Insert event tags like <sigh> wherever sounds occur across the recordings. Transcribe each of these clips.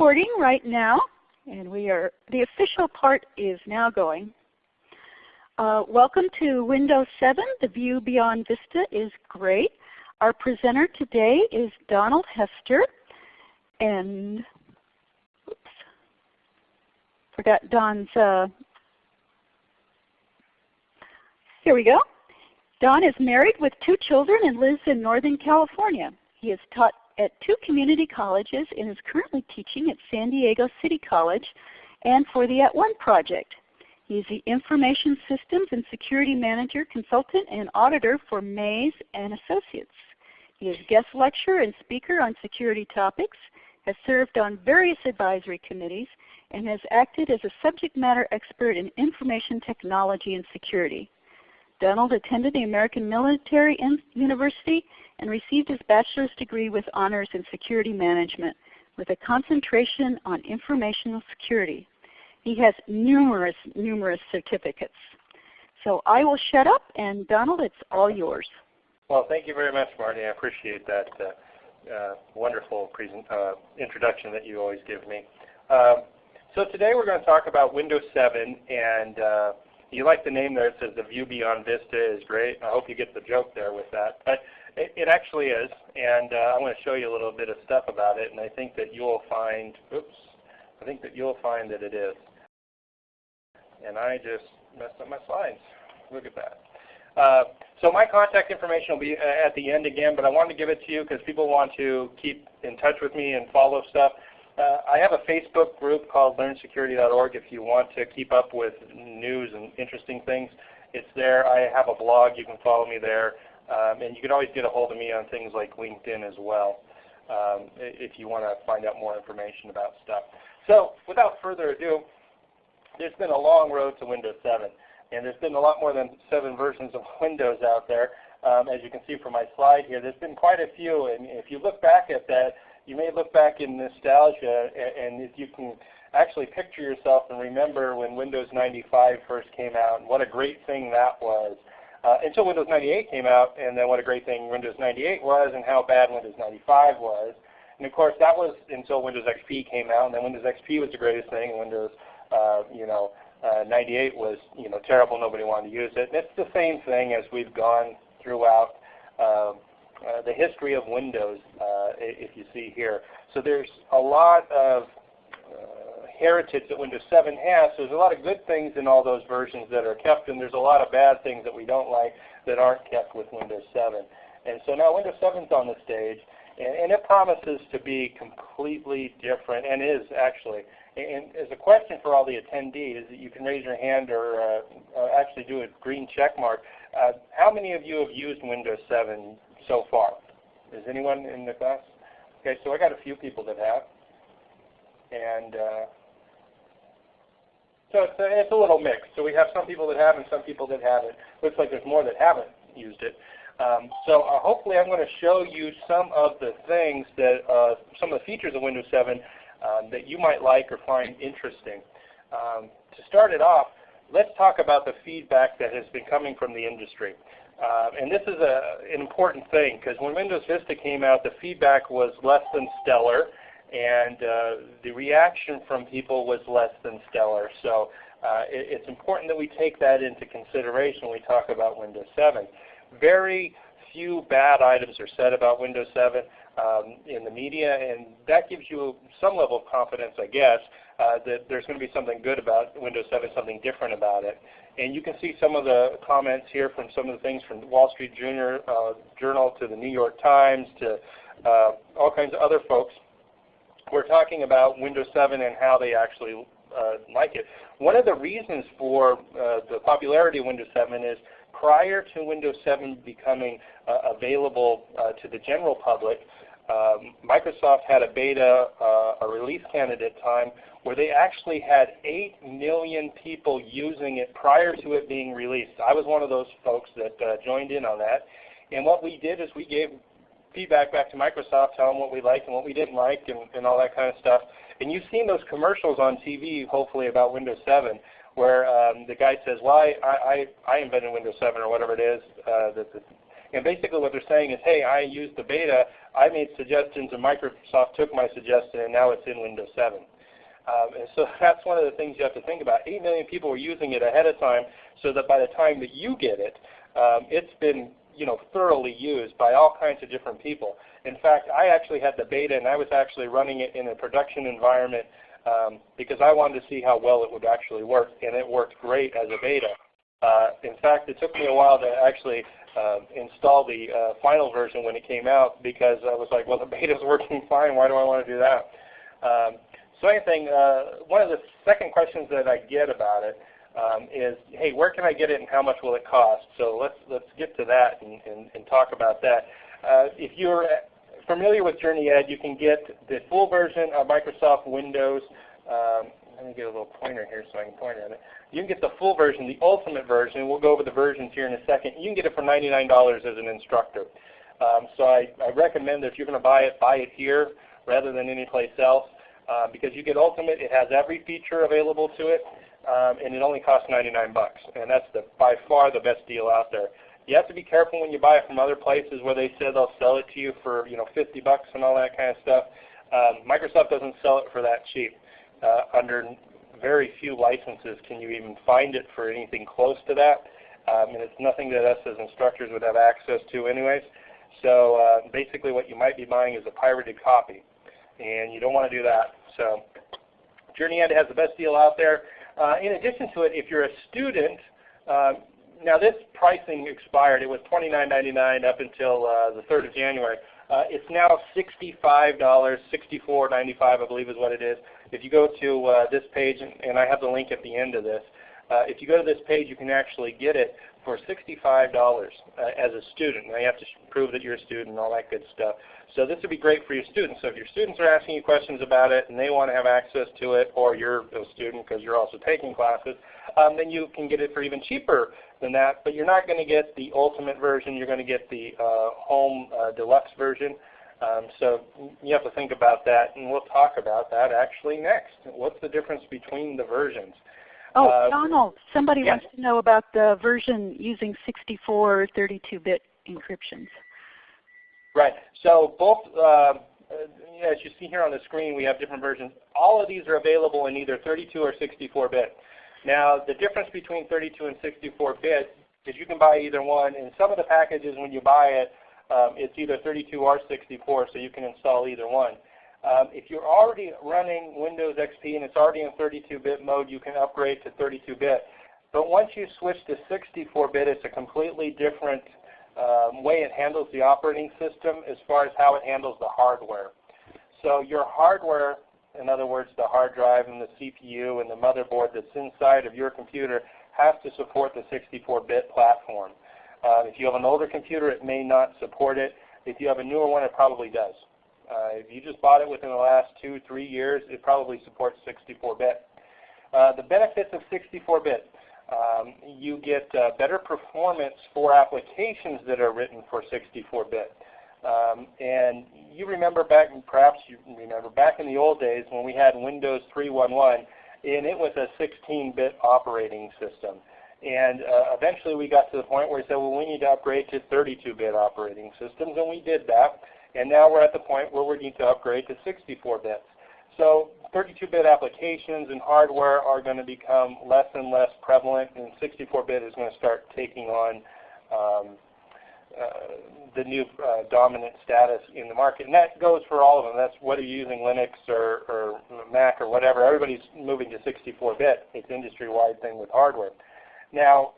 recording right now, and we are the official part is now going. Uh, welcome to Windows 7. The view beyond Vista is great. Our presenter today is Donald Hester, and oops, forgot Don's. Uh, here we go. Don is married with two children and lives in Northern California. He has taught at two community colleges and is currently teaching at San Diego City College and for the At One project. He is the Information Systems and Security Manager, Consultant, and Auditor for Maze and Associates. He is guest lecturer and speaker on security topics, has served on various advisory committees, and has acted as a subject matter expert in information technology and security. Donald attended the American Military University and received his bachelor's degree with honors in security management with a concentration on informational security. He has numerous, numerous certificates. So I will shut up and Donald, it's all yours. Well, thank you very much, Marty. I appreciate that uh, uh, wonderful uh, introduction that you always give me. Um, so today we're going to talk about Windows 7 and uh, you like the name there. It says the view beyond Vista is great. I hope you get the joke there with that. But it, it actually is, and uh, I'm going to show you a little bit of stuff about it, and I think that you'll find, oops, I think that you'll find that it is. And I just messed up my slides. Look at that. Uh, so my contact information will be uh, at the end again, but I wanted to give it to you because people want to keep in touch with me and follow stuff. Uh, I have a Facebook group called LearnSecurity.org if you want to keep up with news and interesting things. It's there. I have a blog. You can follow me there. Um, and you can always get a hold of me on things like LinkedIn as well um, if you want to find out more information about stuff. So without further ado, there's been a long road to Windows 7. And there's been a lot more than seven versions of <laughs> Windows out there. Um, as you can see from my slide here, there's been quite a few. And if you look back at that, you may look back in nostalgia and, if you can actually picture yourself and remember when Windows 95 first came out and what a great thing that was. Uh, until Windows 98 came out and then what a great thing Windows 98 was and how bad Windows 95 was. And of course that was until Windows XP came out and then Windows XP was the greatest thing and Windows uh, you know, uh, 98 was you know terrible, nobody wanted to use it. And it's the same thing as we've gone throughout um, uh, the history of Windows, uh, if you see here. So there's a lot of uh, heritage that Windows 7 has. So there's a lot of good things in all those versions that are kept, and there's a lot of bad things that we don't like that aren't kept with Windows 7. And so now Windows 7 is on the stage, and, and it promises to be completely different, and is actually. And as a question for all the attendees, you can raise your hand or uh, actually do a green check mark. Uh, how many of you have used Windows 7 so far? Is anyone in the class? Okay, so I got a few people that have. And uh, so it's a, it's a little mixed. So we have some people that have and some people that haven't. Looks like there's more that haven't used it. Um, so uh, hopefully I'm going to show you some of the things that, uh, some of the features of Windows 7 um, that you might like or find interesting. Um, to start it off, let's talk about the feedback that has been coming from the industry. Uh, and this is a, an important thing because when Windows Vista came out, the feedback was less than stellar, and uh, the reaction from people was less than stellar. So uh, it, it's important that we take that into consideration when we talk about Windows 7. Very few bad items are said about Windows 7 um, in the media, and that gives you some level of confidence, I guess, uh, that there's going to be something good about Windows 7, something different about it. And you can see some of the comments here from some of the things from Wall Street Junior, uh, Journal to the New York Times to uh, all kinds of other folks. We're talking about Windows 7 and how they actually uh, like it. One of the reasons for uh, the popularity of Windows 7 is prior to Windows 7 becoming uh, available to the general public, um, Microsoft had a beta, a release candidate time, where they actually had 8 million people using it prior to it being released. I was one of those folks that uh, joined in on that. And what we did is we gave feedback back to Microsoft, telling them what we liked and what we didn't like and, and all that kind of stuff. And you've seen those commercials on TV, hopefully, about Windows 7, where um, the guy says, well, I, I, I invented Windows 7 or whatever it is. Uh, that the, And basically what they're saying is, hey, I used the beta, I made suggestions, and Microsoft took my suggestion, and now it's in Windows 7. Um, and so <laughs> that's one of the things you have to think about. 8 million people were using it ahead of time so that by the time that you get it, um, it's been you know, thoroughly used by all kinds of different people. In fact, I actually had the beta and I was actually running it in a production environment um, because I wanted to see how well it would actually work, and it worked great as a beta. Uh, in fact, it took me a while to actually uh, install the uh, final version when it came out because I was like, well, the beta is <laughs> working fine. Why do I want to do that? Um, so anything, uh, one of the second questions that I get about it um, is, hey, where can I get it and how much will it cost? So let's let's get to that and, and, and talk about that. Uh, if you're familiar with JourneyEd, you can get the full version of Microsoft Windows. Um, let me get a little pointer here so I can point at it. You can get the full version, the ultimate version. We'll go over the versions here in a second. You can get it for $99 as an instructor. Um, so I, I, recommend that if you're going to buy it, buy it here rather than anyplace else uh, because you get ultimate. It has every feature available to it, um, and it only costs 99 bucks, and that's the, by far the best deal out there. You have to be careful when you buy it from other places where they say they'll sell it to you for you know 50 bucks and all that kind of stuff. Um, Microsoft doesn't sell it for that cheap. Uh, under very few licenses can you even find it for anything close to that. Um, and it's nothing that us as instructors would have access to anyways. So uh, basically what you might be buying is a pirated copy. And you don't want to do that. So JourneyEd has the best deal out there. Uh, in addition to it, if you're a student, uh, now this pricing expired. It was $29.99 up until uh, the 3rd of January. Uh, it's now $65, $64.95 I believe is what it is. If you go to uh, this page, and, and, I have the link at the end of this, uh, if you go to this page you can actually get it for $65 uh, as a student. Now you have to prove that you're a student and all that good stuff. So this would be great for your students. So if your students are asking you questions about it and they want to have access to it, or you're a student because you're also taking classes, um, then you can get it for even cheaper than that. But you're not going to get the ultimate version. You're going to get the uh, home uh, deluxe version. Um, so you have to think about that, and we'll talk about that actually next. What's the difference between the versions? Oh, uh, Donald, somebody wants to know about the version using 64 32-bit encryptions. Right. So both, uh, as you see here on the screen, we have different versions. All of these are available in either 32 or 64-bit. Now, the difference between 32 and 64-bit is you can buy either one. In some of the packages, when you buy it, um, it's either 32 or 64, so you can install either one. Um, if you're already running Windows XP and it's already in 32-bit mode, you can upgrade to 32-bit. But once you switch to 64-bit, it's a completely different um, way it handles the operating system as far as how it handles the hardware. So your hardware, in other words, the hard drive and the CPU and the motherboard that's inside of your computer has to support the 64-bit platform. Uh, if you have an older computer, it may not support it. If you have a newer one, it probably does. Uh, if you just bought it within the last two, three years, it probably supports 64-bit. Uh, the benefits of 64-bit. Um, you get uh, better performance for applications that are written for 64-bit. Um, and you remember back, perhaps you remember back in the old days when we had Windows 3.1.1, and it was a 16-bit operating system. And uh, eventually we got to the point where we said, well, we need to upgrade to 32-bit operating systems, and we did that. And now we're at the point where we need to upgrade to 64 bits. So 32-bit applications and hardware are going to become less and less prevalent, and 64-bit is going to start taking on um, uh, the new uh, dominant status in the market. And that goes for all of them. That's whether you're using Linux or, or Mac or whatever. Everybody's moving to 64-bit. It's an industry-wide thing with hardware. Now,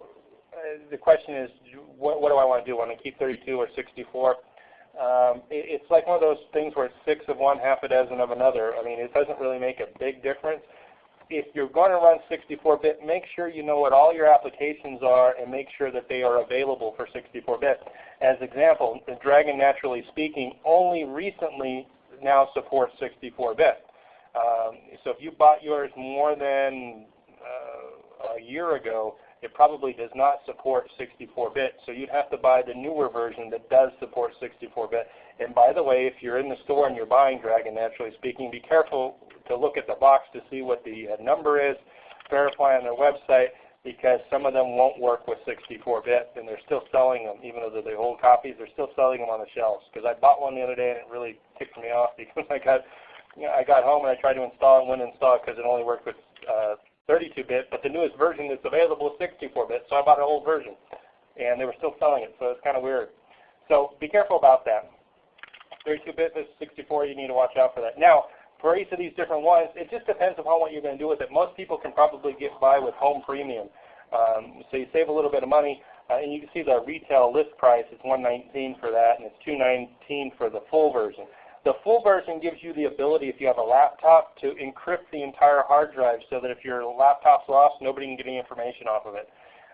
uh, the question is, what, what do I want to do? Want to keep 32 or 64? Um, it, it's like one of those things where it's six of one, half a dozen of another. I mean, it doesn't really make a big difference. If you're going to run 64-bit, make sure you know what all your applications are and make sure that they are available for 64-bit. As example, Dragon Naturally Speaking only recently now supports 64-bit. Um, so if you bought yours more than uh, a year ago, it probably does not support 64-bit, so you'd have to buy the newer version that does support 64-bit. And by the way, if you're in the store and you're buying Dragon Naturally Speaking, be careful to look at the box to see what the uh, number is, verify on their website, because some of them won't work with 64-bit, and they're still selling them, even though they're the old copies. They're still selling them on the shelves. Because I bought one the other day, and it really ticked me off <laughs> because I got, you know, I got home and I tried to install it, and wouldn't install it because it only worked with 32-bit. Uh, but the newest version that's available is 64-bit, so I bought an old version, and they were still selling it. So it's kind of weird. So be careful about that. 32-bit versus 64, you need to watch out for that. Now, for each of these different ones, it just depends upon what you're going to do with it. Most people can probably get by with home premium. Um, so you save a little bit of money, uh, and you can see the retail list price is 119 for that, and it's 219 for the full version. The full version gives you the ability, if you have a laptop, to encrypt the entire hard drive so that if your laptop's lost, nobody can get any information off of it.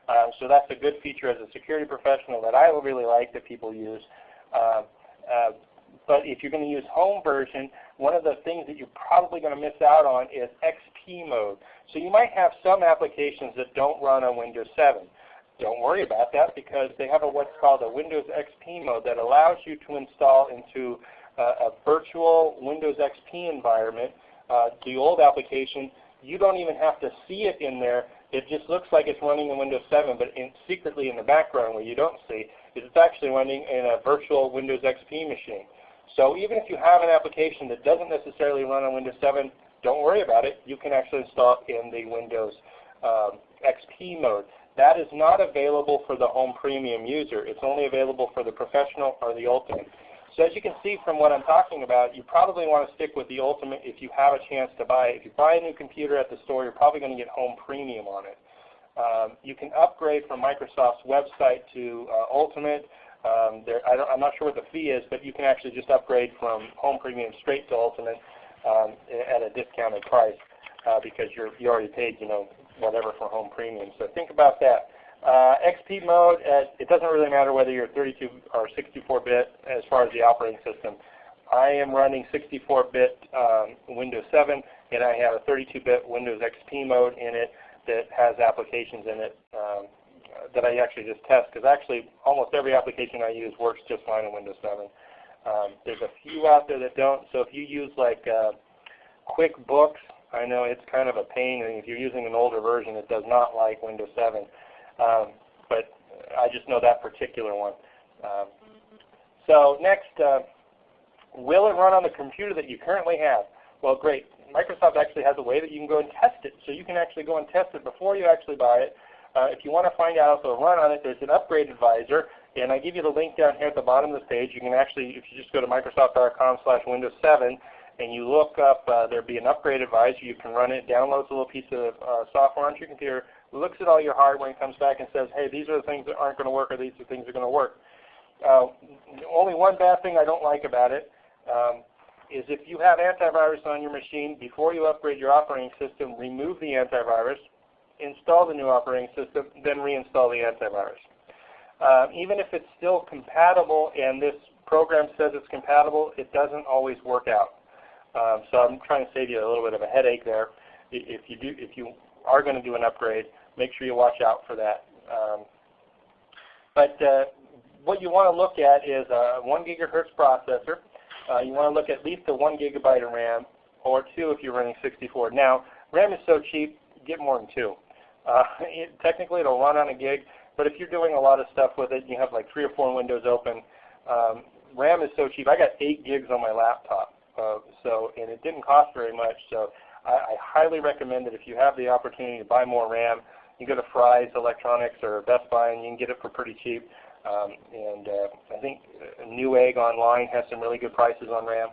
Um, so that's a good feature as a security professional that I really like that people use. Uh, uh, but if you're going to use home version, one of the things that you're probably going to miss out on is XP mode. So you might have some applications that don't run on Windows 7. Don't worry about that because they have a, what's called a Windows XP mode that allows you to install into a virtual Windows XP environment uh, the old application. You don't even have to see it in there. It just looks like it's running in Windows 7, but in, secretly in the background where you don't see, is it's actually running in a virtual Windows XP machine. So even if you have an application that doesn't necessarily run on Windows 7, don't worry about it. You can actually install it in the Windows um, XP mode. That is not available for the home premium user. It's only available for the professional or the ultimate. So as you can see from what I'm talking about, you probably want to stick with the ultimate if you have a chance to buy it. If you buy a new computer at the store, you're probably going to get home premium on it. Um, you can upgrade from Microsoft's website to uh, ultimate. Um, there, I am not sure what the fee is, but you can actually just upgrade from Home Premium straight to Ultimate um, at a discounted price uh, because you're, you already paid, you know, whatever for Home Premium. So think about that. Uh, XP mode, uh, it doesn't really matter whether you're 32 or 64-bit as far as the operating system. I am running 64-bit um, Windows 7, and I have a 32-bit Windows XP mode in it that has applications in it um, that I actually just test because actually almost every application I use works just fine in Windows 7. Um, there's a few out there that don't. So if you use like uh, QuickBooks, I know it's kind of a pain. And if you're using an older version, it does not like Windows 7. Um, but I just know that particular one. Um, so next, uh, will it run on the computer that you currently have? Well, great. Microsoft actually has a way that you can go and test it. So you can actually go and test it before you actually buy it. Uh, if you want to find out if it'll run on it, there's an upgrade advisor. And I give you the link down here at the bottom of the page. You can actually, if you just go to microsoft.com slash Windows 7 and you look up, uh, there'll be an upgrade advisor. You can run it, downloads a little piece of uh, software onto your computer, looks at all your hardware and comes back and says, hey, these are the things that aren't going to work or these are the things that are going to work. Uh, only one bad thing I don't like about it um, is if you have antivirus on your machine, before you upgrade your operating system, remove the antivirus, install the new operating system, then reinstall the antivirus. Um, even if it's still compatible and this program says it's compatible, it doesn't always work out. Um, so I'm trying to save you a little bit of a headache there. If you, do, if you are going to do an upgrade, make sure you watch out for that. Um, but uh, what you want to look at is a 1 gigahertz processor. Uh, you want to look at least a 1 gigabyte of RAM, or 2 if you're running 64. Now, RAM is so cheap, get more than 2. Uh, <laughs> it, technically, it'll run on a gig, but if you're doing a lot of stuff with it, and you have like three or four windows open. Um, RAM is so cheap. I got eight gigs on my laptop, uh, so and it didn't cost very much. So I, I highly recommend that if you have the opportunity to buy more RAM, you go to Fry's Electronics or Best Buy, and you can get it for pretty cheap. Um, and uh, I think Newegg online has some really good prices on RAM.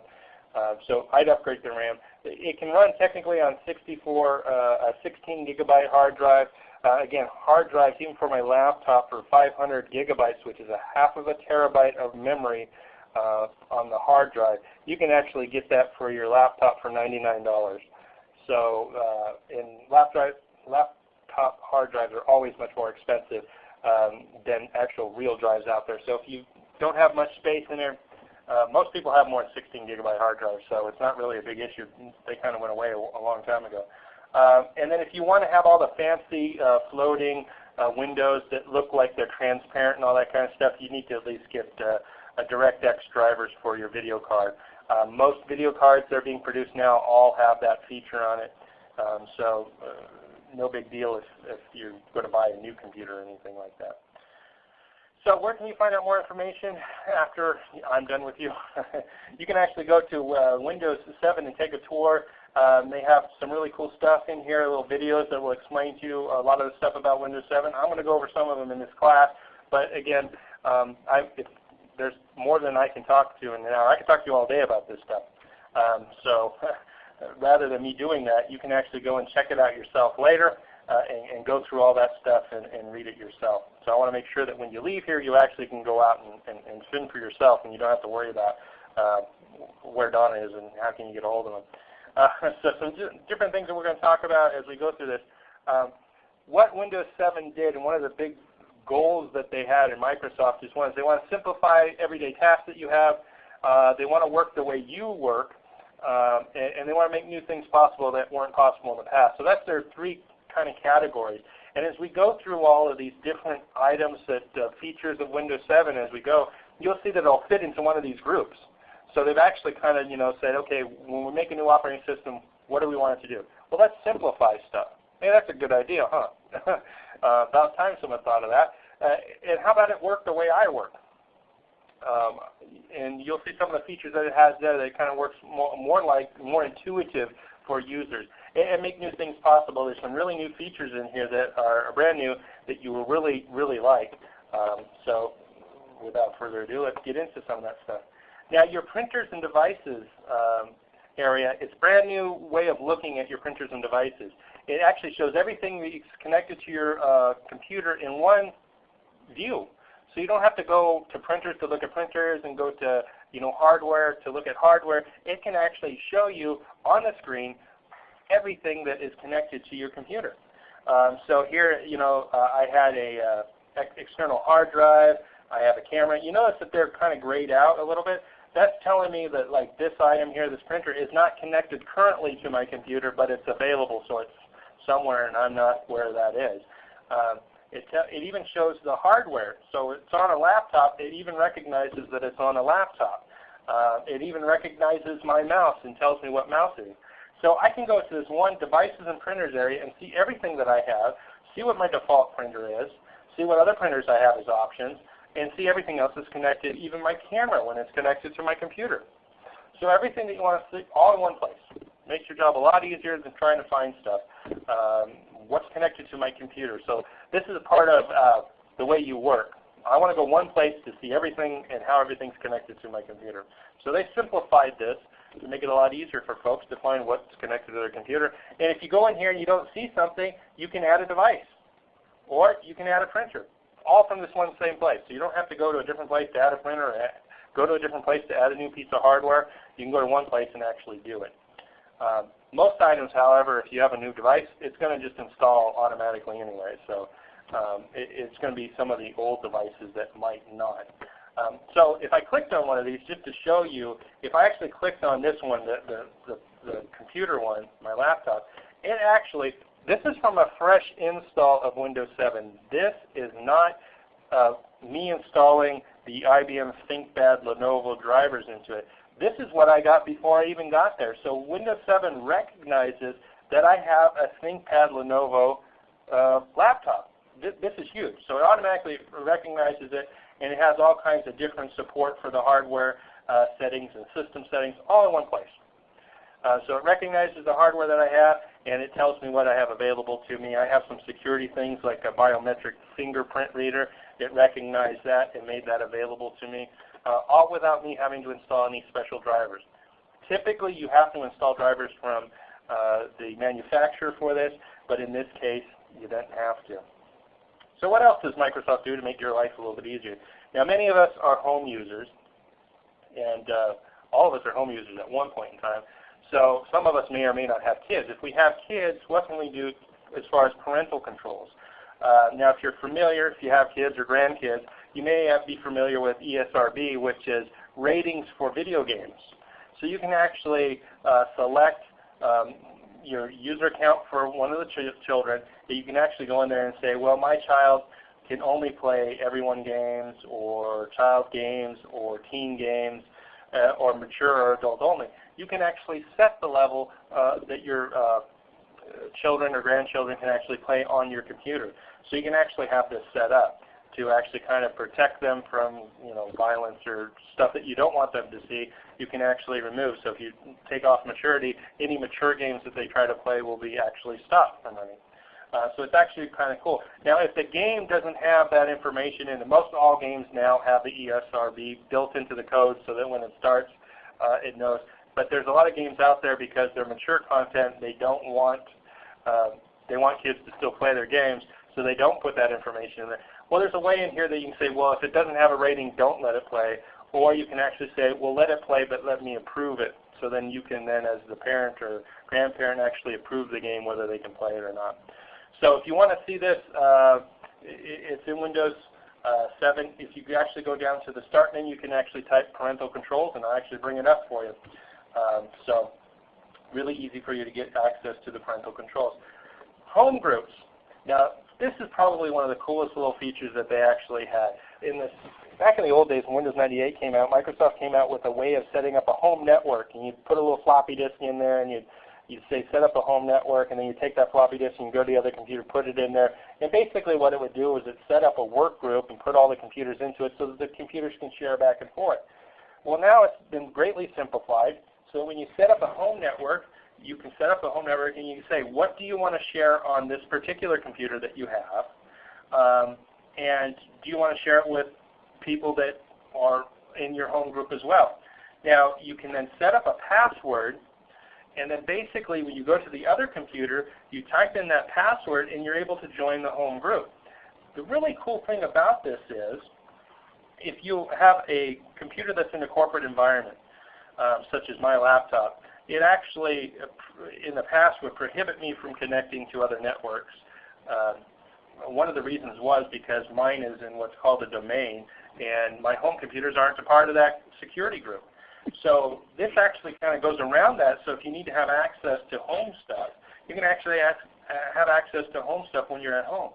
Uh, so I'd upgrade the RAM. It can run technically on 64, uh, a 16 gigabyte hard drive. Uh, again, hard drives, even for my laptop, for 500 gigabytes, which is a half of a terabyte of memory uh, on the hard drive. You can actually get that for your laptop for $99. So, uh, in laptop, laptop hard drives are always much more expensive um, than actual real drives out there. So if you don't have much space in there, uh, most people have more than 16 gigabyte hard drives, so it's not really a big issue. They kind of went away a, a long time ago. Uh, and then if you want to have all the fancy uh, floating uh, windows that look like they're transparent and all that kind of stuff, you need to at least get uh, a DirectX drivers for your video card. Uh, most video cards that are being produced now all have that feature on it. Um, so uh, no big deal if, if you're going to buy a new computer or anything like that. So where can you find out more information after I'm done with you? <laughs> you can actually go to uh, Windows 7 and take a tour. Um, they have some really cool stuff in here, little videos that will explain to you a lot of the stuff about Windows 7. I'm going to go over some of them in this class, but again, um, I, there's more than I can talk to in an hour. I can talk to you all day about this stuff. Um, so <laughs> rather than me doing that, you can actually go and check it out yourself later uh, and, and, go through all that stuff and, and, read it yourself. So I want to make sure that when you leave here, you actually can go out and, and, and spin for yourself and you don't have to worry about uh, where Donna is and how can you get a hold of him. Uh, <laughs> so some different things that we're going to talk about as we go through this. Um, what Windows 7 did, and one of the big goals that they had in Microsoft is one is they want to simplify everyday tasks that you have. Uh, they want to work the way you work, um, and, and, they want to make new things possible that weren't possible in the past. So that's their three kind of categories. And as we go through all of these different items that uh, features of Windows 7 as we go, you'll see that it'll fit into one of these groups. So they've actually kind of you know said, okay, when we make a new operating system, what do we want it to do? Well, let's simplify stuff. Hey, that's a good idea, huh? <laughs> uh, about time someone thought of that. Uh, and how about it work the way I work? Um, and you'll see some of the features that it has there that kind of works more, more like more intuitive for users and, and, make new things possible. There's some really new features in here that are brand new that you will really really like. Um, so without further ado, let's get into some of that stuff. Now your printers and devices um, area, it's a brand new way of looking at your printers and devices. It actually shows everything that's connected to your uh, computer in one view. So you don't have to go to printers to look at printers and go to you know, hardware to look at hardware. It can actually show you on the screen everything that is connected to your computer. Um, so here, you know, uh, I had a uh, external hard drive. I have a camera. You notice that they're kind of grayed out a little bit. That's telling me that like this item here, this printer, is not connected currently to my computer, but it's available, so it's somewhere and I'm not where that is. Um, it, it even shows the hardware. So it's on a laptop. It even recognizes that it's on a laptop. Uh, it even recognizes my mouse and tells me what mouse it is. So I can go to this one devices and printers area and see everything that I have, see what my default printer is, see what other printers I have as options, and see everything else that's connected, even my camera when it's connected to my computer. So everything that you want to see all in one place. Makes your job a lot easier than trying to find stuff. Um, what's connected to my computer. So this is a part of uh, the way you work. I want to go one place to see everything and how everything's connected to my computer. So they simplified this to make it a lot easier for folks to find what's connected to their computer. And if you go in here and you don't see something, you can add a device. Or you can add a printer. All from this one same place. So you don't have to go to a different place to add a printer or go to a different place to add a new piece of hardware. You can go to one place and actually do it. Um, most items, however, if you have a new device, it's going to just install automatically anyway. So um, it, it's going to be some of the old devices that might not. Um, so if I clicked on one of these, just to show you, if I actually clicked on this one, the, the, the, the computer one, my laptop, it actually, this is from a fresh install of Windows 7. This is not uh, me installing the IBM ThinkPad Lenovo drivers into it. This is what I got before I even got there. So Windows 7 recognizes that I have a ThinkPad Lenovo uh, laptop. This, this, is huge. So it automatically recognizes it, and it has all kinds of different support for the hardware uh, settings and system settings all in one place. Uh, so it recognizes the hardware that I have, and it tells me what I have available to me. I have some security things like a biometric fingerprint reader. It recognized that and made that available to me uh, all without me having to install any special drivers. Typically, you have to install drivers from uh, the manufacturer for this, but in this case, you don't have to. So what else does Microsoft do to make your life a little bit easier? Now, many of us are home users, and uh, all of us are home users at one point in time. So some of us may or may not have kids. If we have kids, what can we do as far as parental controls? Uh, now, if you're familiar, if you have kids or grandkids, you may be familiar with ESRB, which is ratings for video games. So you can actually uh, select um, your user account for one of the ch children. You can actually go in there and say, well, my child can only play everyone games or child games or teen games uh, or mature or adult only. You can actually set the level uh, that your uh, children or grandchildren can actually play on your computer. So you can actually have this set up to actually kind of protect them from you know violence or stuff that you don't want them to see. You can actually remove. So if you take off maturity, any mature games that they try to play will be actually stopped from running. Uh, so it's actually kind of cool. Now if the game doesn't have that information in it, most all games now have the ESRB built into the code so that when it starts uh, it knows. But there's a lot of games out there because they're mature content. They don't want uh, they want kids to still play their games, so they don't put that information in there. Well, there's a way in here that you can say, well, if it doesn't have a rating, don't let it play. Or you can actually say, well, let it play, but let me approve it. So then you can then, as the parent or grandparent, actually approve the game whether they can play it or not. So if you want to see this, uh, it's in Windows uh, 7. If you actually go down to the Start menu, you can actually type parental controls, and I'll actually bring it up for you. Um, so really easy for you to get access to the parental controls. Home groups. Now, this is probably one of the coolest little features that they actually had. In this, back in the old days when Windows 98 came out, Microsoft came out with a way of setting up a home network. And you'd put a little floppy disk in there and you'd you'd say set up a home network and then you take that floppy disk and go to the other computer, put it in there. And basically what it would do is it set up a work group and put all the computers into it so that the computers can share back and forth. Well now it's been greatly simplified. So when you set up a home network, you can set up a home network and you can say, what do you want to share on this particular computer that you have? Um, and do you want to share it with people that are in your home group as well? Now you can then set up a password and then basically when you go to the other computer, you type in that password and you're able to join the home group. The really cool thing about this is if you have a computer that's in a corporate environment, um, such as my laptop, it actually, in the past, would prohibit me from connecting to other networks. Uh, one of the reasons was because mine is in what's called a domain, and my home computers aren't a part of that security group. So this actually kind of goes around that. So if you need to have access to home stuff, you can actually uh, have access to home stuff when you're at home.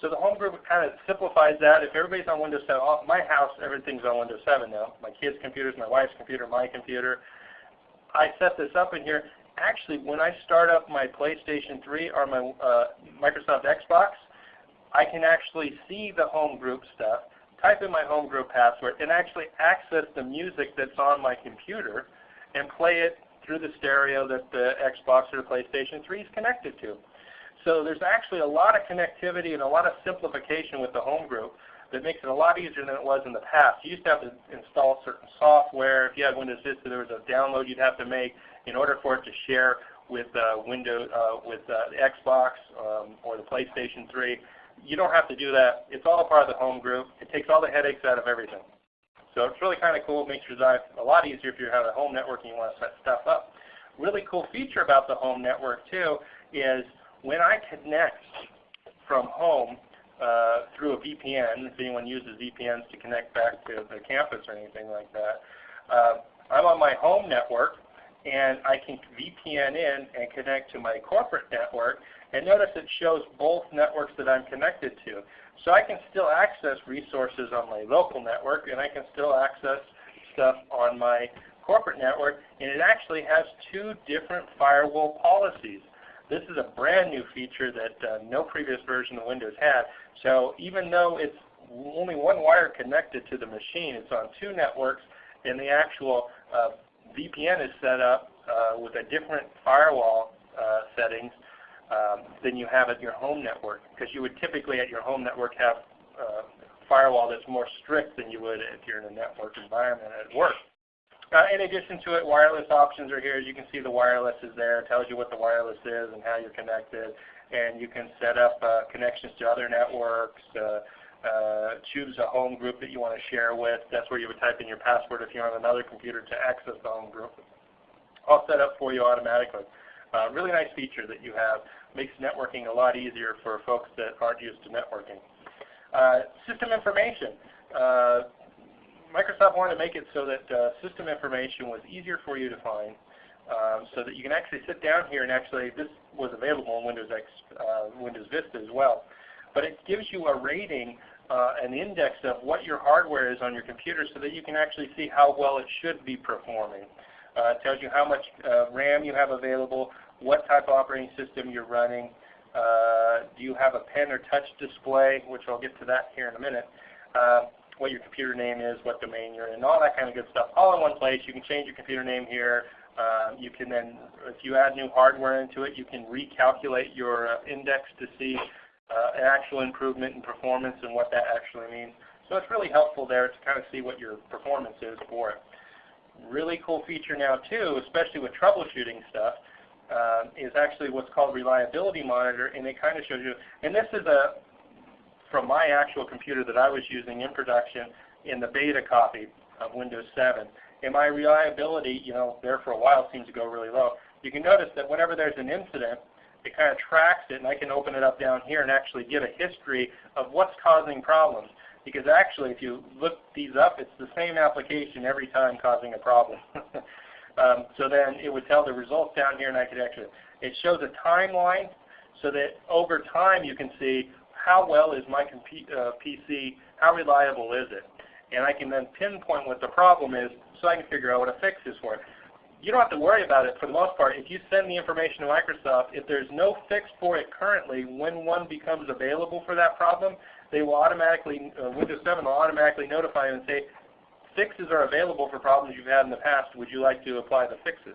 So the home group kind of simplifies that. If everybody's on Windows 7, my house, everything's on Windows 7 now. My kids' computers, my wife's computer, my computer. I set this up in here. Actually, when I start up my PlayStation 3 or my uh, Microsoft Xbox, I can actually see the home group stuff, type in my home group password, and actually access the music that's on my computer and play it through the stereo that the Xbox or the PlayStation 3 is connected to. So there's actually a lot of connectivity and a lot of simplification with the home group that makes it a lot easier than it was in the past. You used to have to install certain software. If you had Windows Vista, there was a download you'd have to make in order for it to share with uh, Windows, uh, with uh, the Xbox um, or the PlayStation 3. You don't have to do that. It's all part of the home group. It takes all the headaches out of everything. So it's really kind of cool. It makes your life a lot easier if you have a home network and you want to set stuff up. Really cool feature about the home network too is when I connect from home uh, through a VPN, if anyone uses VPNs to connect back to the campus or anything like that, uh, I'm on my home network and I can VPN in and connect to my corporate network and notice it shows both networks that I'm connected to. So I can still access resources on my local network and I can still access stuff on my corporate network and it actually has two different firewall policies. This is a brand new feature that uh, no previous version of Windows had. So even though it's only one wire connected to the machine, it's on two networks, and the actual uh, VPN is set up uh, with a different firewall uh, settings um, than you have at your home network. Because you would typically at your home network have uh, firewall that's more strict than you would if you're in a network environment at work. Uh, in addition to it, wireless options are here. As you can see, the wireless is there. It tells you what the wireless is and how you're connected. And you can set up uh, connections to other networks, uh, uh, choose a home group that you want to share with. That's where you would type in your password if you're on another computer to access the home group. All set up for you automatically. Uh, really nice feature that you have. Makes networking a lot easier for folks that aren't used to networking. Uh, system information. Uh, Microsoft wanted to make it so that uh, system information was easier for you to find um, so that you can actually sit down here and actually, this was available in Windows, X, uh, Windows Vista as well, but it gives you a rating, uh, an index of what your hardware is on your computer so that you can actually see how well it should be performing. Uh, it tells you how much uh, RAM you have available, what type of operating system you're running, uh, do you have a pen or touch display, which I'll get to that here in a minute, uh, what your computer name is, what domain you're in, all that kind of good stuff, all in one place. You can change your computer name here. Uh, you can then, if you add new hardware into it, you can recalculate your uh, index to see uh, an actual improvement in performance and what that actually means. So it's really helpful there to kind of see what your performance is for it. Really cool feature now too, especially with troubleshooting stuff, uh, is actually what's called reliability monitor, and it kind of shows you. And this is a from my actual computer that I was using in production in the beta copy of Windows 7. And my reliability, you know, there for a while seems to go really low. You can notice that whenever there's an incident, it kind of tracks it, and I can open it up down here and actually get a history of what's causing problems. Because actually, if you look these up, it's the same application every time causing a problem. <laughs> um, so then it would tell the results down here, and I could actually, it shows a timeline so that over time you can see how well is my uh, PC, how reliable is it? And I can then pinpoint what the problem is so I can figure out what a fix is for it. You don't have to worry about it for the most part. If you send the information to Microsoft, if there's no fix for it currently, when one becomes available for that problem, they will automatically, uh, Windows 7 will automatically notify you and say, fixes are available for problems you've had in the past. Would you like to apply the fixes?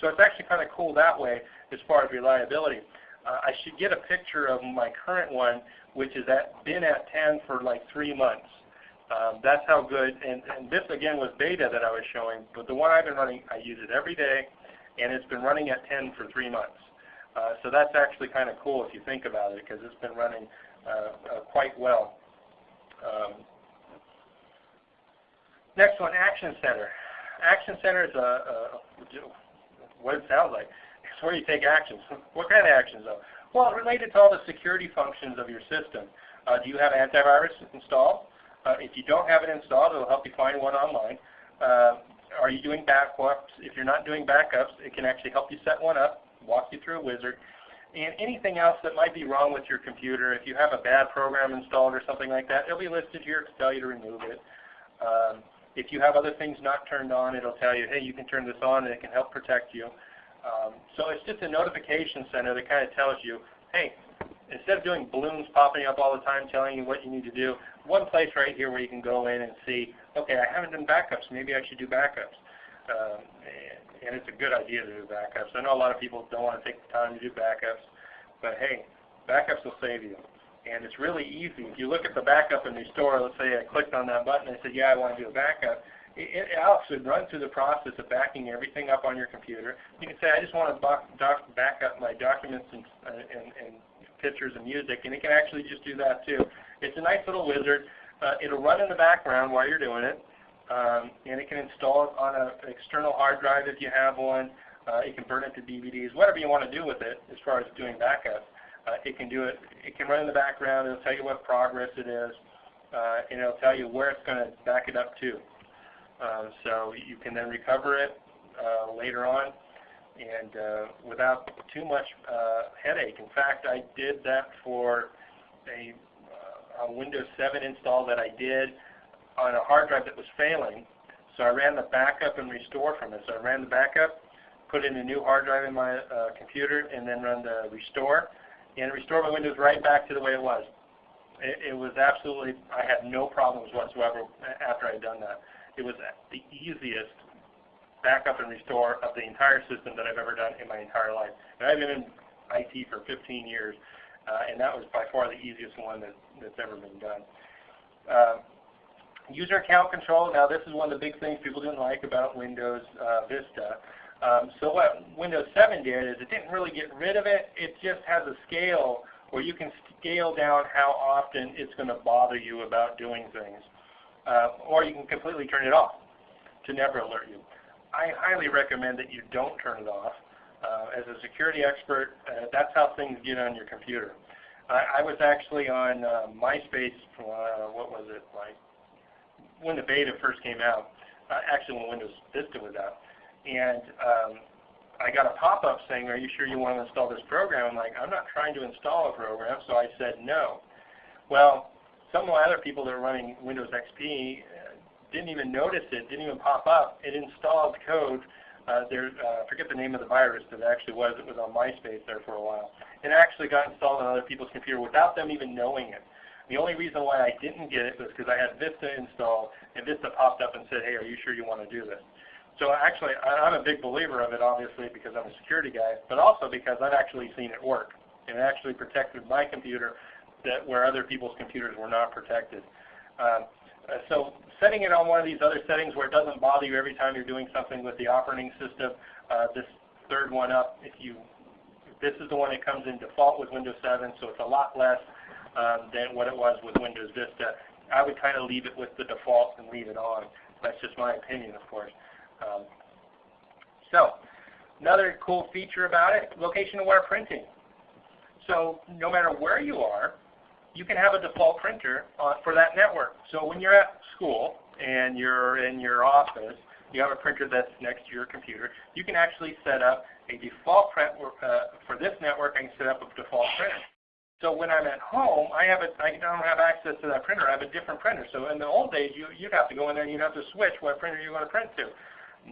So it's actually kind of cool that way as far as reliability. Uh, I should get a picture of my current one, which has been at 10 for like three months. Um, that's how good, and, and this again was beta that I was showing, but the one I've been running, I use it every day, and it's been running at 10 for three months. Uh, so that's actually kind of cool if you think about it, because it's been running uh, uh, quite well. Um, next one, Action Center. Action Center is a, a, what it sounds like. It's <laughs> where you take actions. <laughs> what kind of actions though? Well, related to all the security functions of your system. Uh, do you have antivirus installed? Uh, if you don't have it installed, it will help you find one online. Uh, are you doing backups? If you're not doing backups, it can actually help you set one up, walk you through a wizard. And anything else that might be wrong with your computer, if you have a bad program installed or something like that, it'll be listed here to tell you to remove it. Um, if you have other things not turned on, it'll tell you, hey, you can turn this on and it can help protect you. Um, so it's just a notification center that kind of tells you, hey, instead of doing balloons popping up all the time telling you what you need to do, one place right here where you can go in and see, okay, I haven't done backups. Maybe I should do backups. Um, and, it's a good idea to do backups. I know a lot of people don't want to take the time to do backups, but hey, backups will save you. And it's really easy. If you look at the backup and restore, let's say I clicked on that button and I said, yeah, I want to do a backup it, it actually runs through the process of backing everything up on your computer. You can say, I just want to back up my documents and, and, and pictures and music, and it can actually just do that too. It's a nice little wizard. Uh, it'll run in the background while you're doing it, um, and it can install it on a, an external hard drive if you have one. Uh, it can burn it to DVDs, whatever you want to do with it as far as doing backups. Uh, it can do it. It can run in the background. It'll tell you what progress it is, uh, and it'll tell you where it's going to back it up to. Uh, so you can then recover it uh, later on and uh, without too much uh, headache. In fact, I did that for a, uh, a, Windows 7 install that I did on a hard drive that was failing. So I ran the backup and restore from it. So I ran the backup, put in a new hard drive in my uh, computer, and then run the restore, and restore my Windows right back to the way it was. It, it was absolutely, I had no problems whatsoever after I had done that. It was the easiest backup and restore of the entire system that I've ever done in my entire life. And I've been in IT for 15 years, uh, and that was by far the easiest one that, that's ever been done. Uh, user account control, now this is one of the big things people didn't like about Windows uh, Vista. Um, so what Windows 7 did is it didn't really get rid of it, it just has a scale where you can scale down how often it's going to bother you about doing things uh, or you can completely turn it off to never alert you. I highly recommend that you don't turn it off. Uh, as a security expert, uh, that's how things get on your computer. I, I was actually on uh, MySpace, uh, what was it, like when the beta first came out, uh, actually when Windows Vista was out. And um, I got a pop-up saying, are you sure you want to install this program? I'm like, I'm not trying to install a program, so I said no. Well, some of the other people that are running Windows XP didn't even notice it, didn't even pop up. It installed code uh, there, uh, I forget the name of the virus that actually was. It was on MySpace there for a while. It actually got installed on other people's computer without them even knowing it. The only reason why I didn't get it was because I had Vista installed, and Vista popped up and said, hey, are you sure you want to do this? So actually, I'm a big believer of it, obviously, because I'm a security guy, but also because I've actually seen it work. And it actually protected my computer that where other people's computers were not protected. Um, uh, so setting it on one of these other settings where it doesn't bother you every time you're doing something with the operating system, uh, this third one up, if you, this is the one that comes in default with Windows 7, so it's a lot less um, than what it was with Windows Vista. I would kind of leave it with the default and leave it on. That's just my opinion, of course. Um, so another cool feature about it, location-aware printing. So no matter where you are, you can have a default printer uh, for that network. So when you're at school and you're in your office, you have a printer that's next to your computer, you can actually set up a default print uh, for this network. I can set up a default printer. So when I'm at home, I have a, I don't have access to that printer. I have a different printer. So in the old days, you, you'd have to go in there and you'd have to switch what printer you want to print to.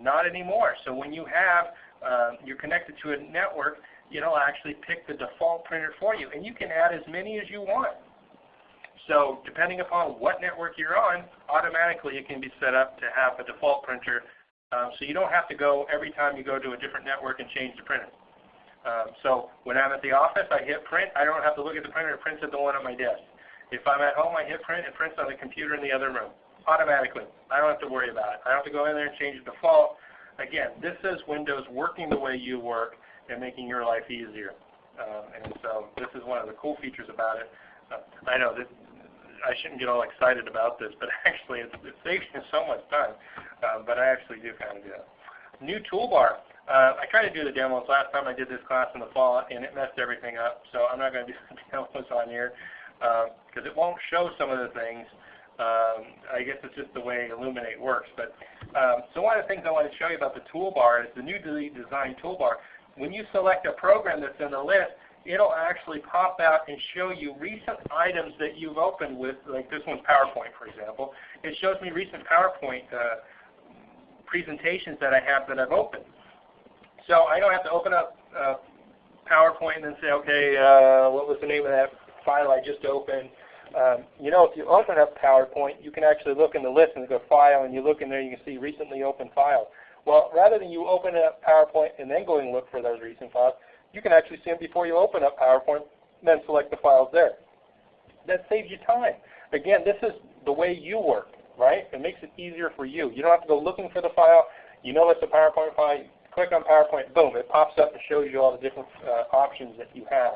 Not anymore. So when you have, uh, you're connected to a network, it'll actually pick the default printer for you. And you can add as many as you want. So depending upon what network you're on, automatically it can be set up to have a default printer. Um, so you don't have to go every time you go to a different network and change the printer. Um, so when I'm at the office, I hit print. I don't have to look at the printer. It prints at the one on my desk. If I'm at home, I hit print. It prints on the computer in the other room automatically. I don't have to worry about it. I don't have to go in there and change the default. Again, this is Windows working the way you work and making your life easier. Um, and so this is one of the cool features about it. Uh, I know that I shouldn't get all excited about this, but <laughs> actually it's, it saves you so much time. Um, but I actually do kind of do it. New toolbar. Uh, I tried to do the demos last time I did this class in the fall, and it messed everything up. So I'm not going to do <laughs> the demos on here because uh, it won't show some of the things. Um, I guess it's just the way Elluminate works. But um, so one of the things I want to show you about the toolbar is the new Design toolbar. When you select a program that's in the list, it'll actually pop out and show you recent items that you've opened with, like this one's PowerPoint, for example. It shows me recent PowerPoint uh, presentations that I have that I've opened. So I don't have to open up uh, PowerPoint and then say, okay, uh, what was the name of that file I just opened? Um, you know, if you open up PowerPoint, you can actually look in the list and go File, and you look in there, you can see Recently Opened File. Well, rather than you open up PowerPoint and then going look for those recent files, you can actually see them before you open up PowerPoint, and then select the files there. That saves you time. Again, this is the way you work, right? It makes it easier for you. You don't have to go looking for the file. You know it's a PowerPoint file. Click on PowerPoint, boom, it pops up and shows you all the different uh, options that you have.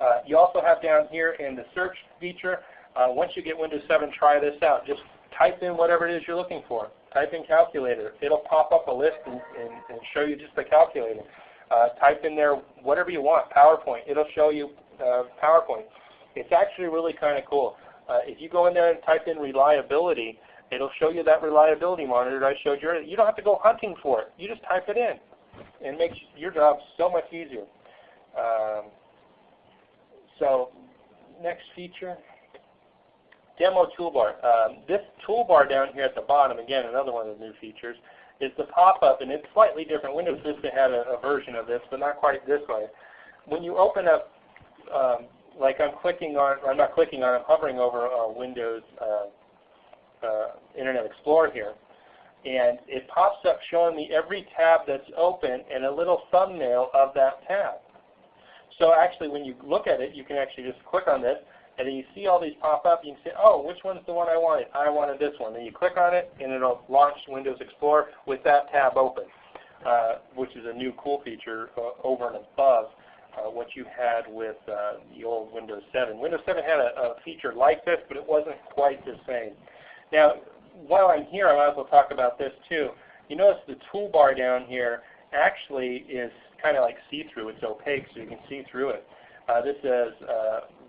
Uh, you also have down here in the search feature, uh, once you get Windows 7, try this out. Just type in whatever it is you're looking for. Type in calculator. It'll pop up a list and, and, and show you just the calculator. Uh, type in there whatever you want, PowerPoint. It'll show you uh, PowerPoint. It's actually really kind of cool. Uh, if you go in there and type in reliability, it'll show you that reliability monitor I showed you. You don't have to go hunting for it. You just type it in. And it makes your job so much easier. Um, so next feature, demo toolbar. Um, this toolbar down here at the bottom, again, another one of the new features, is the pop-up, and it's slightly different. Windows Vista had a, a, version of this, but not quite this way. When you open up, um, like I'm clicking on, I'm not clicking on, I'm hovering over uh, Windows uh, uh, Internet Explorer here, and it pops up showing me every tab that's open and a little thumbnail of that tab. So actually when you look at it, you can actually just click on this, and then you see all these pop up. You can say, oh, which one's the one I wanted? I wanted this one. Then you click on it, and it'll launch Windows Explorer with that tab open, uh, which is a new cool feature uh, over and above uh, what you had with uh, the old Windows 7. Windows 7 had a, a, feature like this, but it wasn't quite the same. Now, while I'm here, I might as well talk about this too. You notice the toolbar down here actually is kind of like see-through. It's opaque, so you can see through it. Uh, this is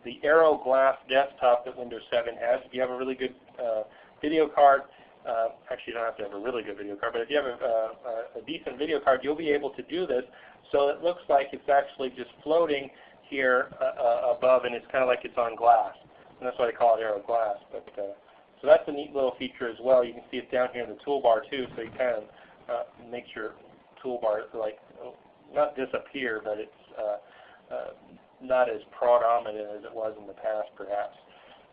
the Aero Glass desktop that Windows 7 has. If you have a really good uh, video card, uh, actually you don't have to have a really good video card, but if you have a, a, a, decent video card, you'll be able to do this. So it looks like it's actually just floating here uh, uh, above, and it's kind of like it's on glass. And that's why they call it Aero Glass. But, uh, so that's a neat little feature as well. You can see it down here in the toolbar too, so you kind of uh, makes your toolbar like not disappear, but it's uh, uh, not as predominant as it was in the past, perhaps.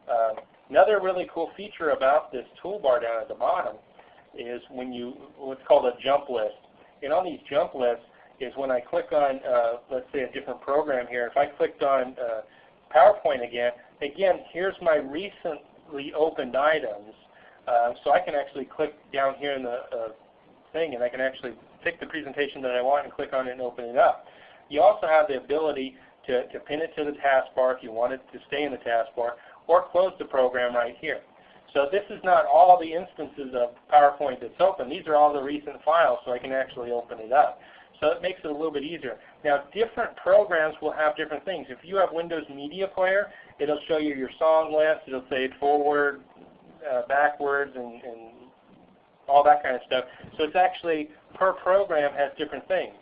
Um, another really cool feature about this toolbar down at the bottom is when you what's called a jump list. And on these jump lists is when I click on, uh, let's say, a different program here. If I clicked on uh, PowerPoint again, again, here's my recently opened items. Uh, so I can actually click down here in the uh, thing and I can actually pick the presentation that I want and click on it and open it up. You also have the ability to, to pin it to the taskbar if you want it to stay in the taskbar or close the program right here. So this is not all the instances of PowerPoint that's open. These are all the recent files so I can actually open it up. So it makes it a little bit easier. Now different programs will have different things. If you have Windows Media Player, it'll show you your song list. It'll say forward, uh, backwards, and, and all that kind of stuff. So it's actually per program has different things.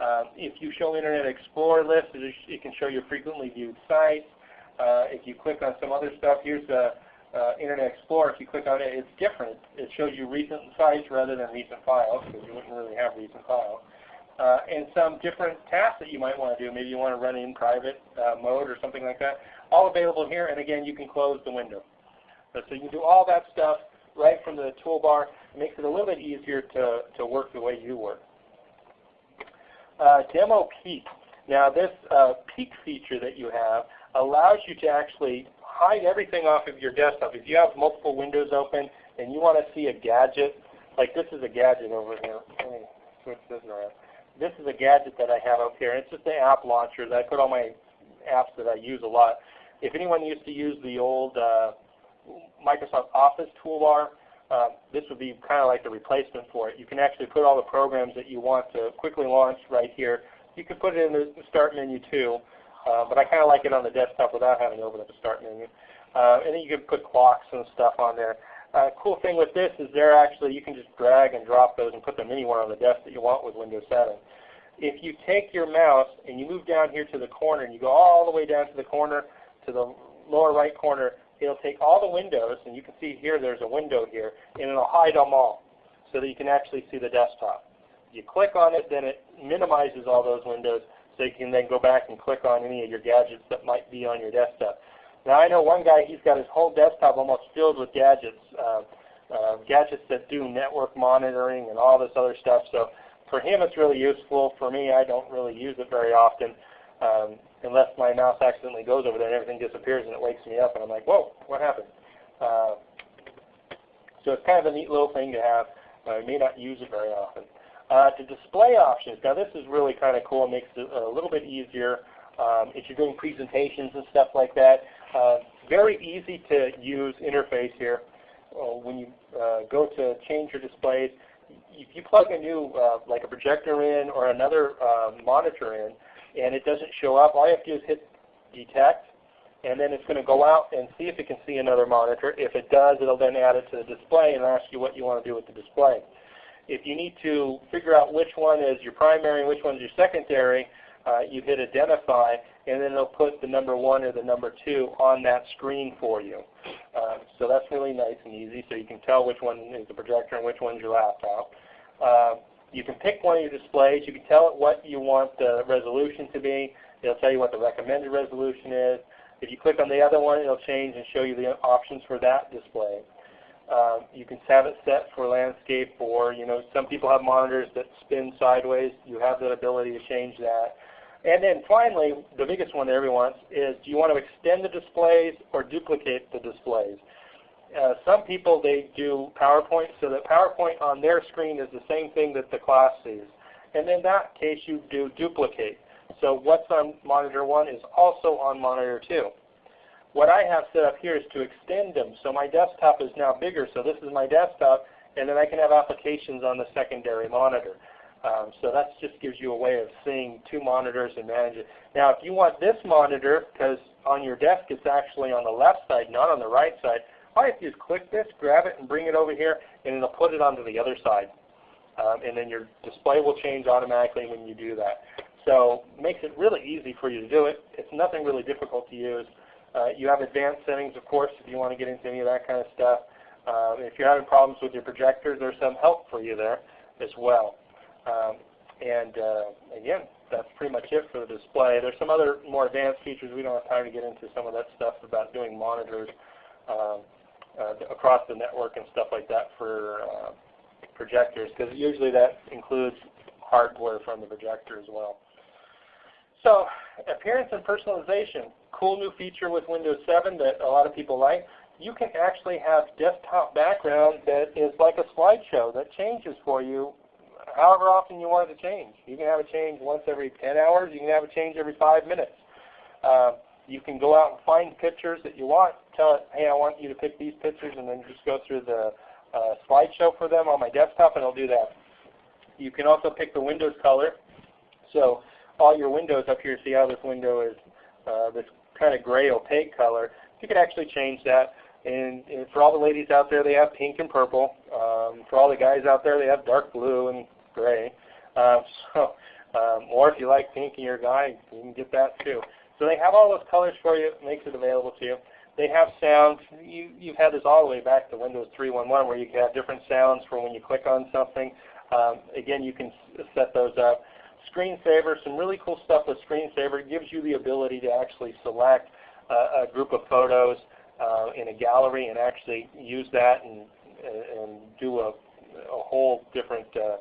Uh, if you show Internet Explorer list, it can show you frequently viewed sites. Uh, if you click on some other stuff, here's the uh, Internet Explorer. If you click on it, it's different. It shows you recent sites rather than recent files because you wouldn't really have recent files. Uh, and some different tasks that you might want to do. Maybe you want to run in private uh, mode or something like that. All available here, and again, you can close the window. So, so you can do all that stuff right from the toolbar. It makes it a little bit easier to, to work the way you work. Uh, demo Peek. Now this uh, Peek feature that you have allows you to actually hide everything off of your desktop. If you have multiple windows open and you want to see a gadget, like this is a gadget over here. Let me switch this around. This is a gadget that I have up here. It's just an app launcher that I put all my apps that I use a lot. If anyone used to use the old uh, Microsoft Office toolbar, uh, this would be kind of like the replacement for it. You can actually put all the programs that you want to quickly launch right here. You can put it in the Start menu too, uh, but I kind of like it on the desktop without having to open up the Start menu. Uh, and then you can put clocks and stuff on there. Uh, cool thing with this is they're actually, you can just drag and drop those and put them anywhere on the desk that you want with Windows 7. If you take your mouse and you move down here to the corner and you go all the way down to the corner, to the lower right corner, it'll take all the windows, and you can see here there's a window here, and it'll hide them all so that you can actually see the desktop. You click on it, then it minimizes all those windows so you can then go back and click on any of your gadgets that might be on your desktop. Now I know one guy, he's got his whole desktop almost filled with gadgets, uh, uh, gadgets that do network monitoring and all this other stuff. So for him it's really useful. For me, I don't really use it very often. Um, unless my mouse accidentally goes over there and everything disappears and it wakes me up and I'm like, whoa, what happened? Uh, so it's kind of a neat little thing to have. I may not use it very often. Uh, to display options, now this is really kind of cool. It makes it a little bit easier um, if you're doing presentations and stuff like that. Uh, very easy to use interface here. Uh, when you uh, go to change your displays, if you plug a new, uh, like a projector in or another uh, monitor in, and it doesn't show up, all you have to do is hit detect, and then it's going to go out and see if it can see another monitor. If it does, it'll then add it to the display and ask you what you want to do with the display. If you need to figure out which one is your primary and which one is your secondary, uh, you hit identify, and then it'll put the number one or the number two on that screen for you. Um, so that's really nice and easy, so you can tell which one is the projector and which one is your laptop. Uh, you can pick one of your displays. You can tell it what you want the resolution to be. It'll tell you what the recommended resolution is. If you click on the other one, it'll change and show you the options for that display. Um, you can have it set for landscape or, you know, some people have monitors that spin sideways. You have the ability to change that. And then finally, the biggest one that everyone wants is do you want to extend the displays or duplicate the displays? Uh, some people, they do PowerPoint so that PowerPoint on their screen is the same thing that the class sees. And in that case, you do duplicate. So what's on monitor 1 is also on monitor 2. What I have set up here is to extend them. So my desktop is now bigger. So this is my desktop, and then I can have applications on the secondary monitor. Um, so that just gives you a way of seeing two monitors and manage it. Now if you want this monitor, because on your desk it's actually on the left side, not on the right side, all you have to do is click this, grab it, and bring it over here, and it'll put it onto the other side. Um, and then your display will change automatically when you do that. So makes it really easy for you to do it. It's nothing really difficult to use. Uh, you have advanced settings, of course, if you want to get into any of that kind of stuff. Um, if you're having problems with your projectors, there's some help for you there as well. Um, and uh, again, that's pretty much it for the display. There's some other more advanced features. We don't have time to get into some of that stuff about doing monitors um, across the network and stuff like that for uh, projectors, because usually that includes hardware from the projector as well. So appearance and personalization, cool new feature with Windows 7 that a lot of people like. You can actually have desktop background that is like a slideshow that changes for you however often you want it to change. You can have it change once every 10 hours. You can have it change every 5 minutes. Uh, you can go out and find pictures that you want. Tell it, hey, I want you to pick these pictures, and then just go through the uh, slideshow for them on my desktop, and it'll do that. You can also pick the Windows color. So all your windows up here, see how this window is uh, this kind of gray opaque color. You can actually change that. And, and, for all the ladies out there, they have pink and purple. Um, for all the guys out there, they have dark blue and gray. Um, <laughs> so, um, or if you like pink and you're a guy, you can get that too. So they have all those colors for you. Makes it available to you. They have sounds. You, you've had this all the way back to Windows 3.1.1 where you can have different sounds for when you click on something. Um, again, you can set those up. Screensaver, some really cool stuff with Screensaver. It gives you the ability to actually select a group of photos uh, in a gallery and actually use that and, and do a, a whole different, uh,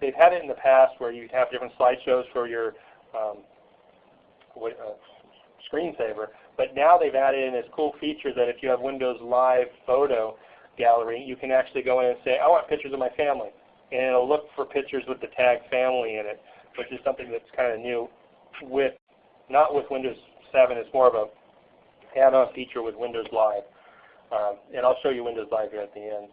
they've had it in the past where you have different slideshows for your um, what, uh, screensaver, but now they've added in this cool feature that if you have Windows Live Photo Gallery, you can actually go in and say, I want pictures of my family. And it'll look for pictures with the tag family in it, which is something that's kind of new with, not with Windows 7, it's more of a add-on feature with Windows Live. Um, and I'll show you Windows Live here at the end.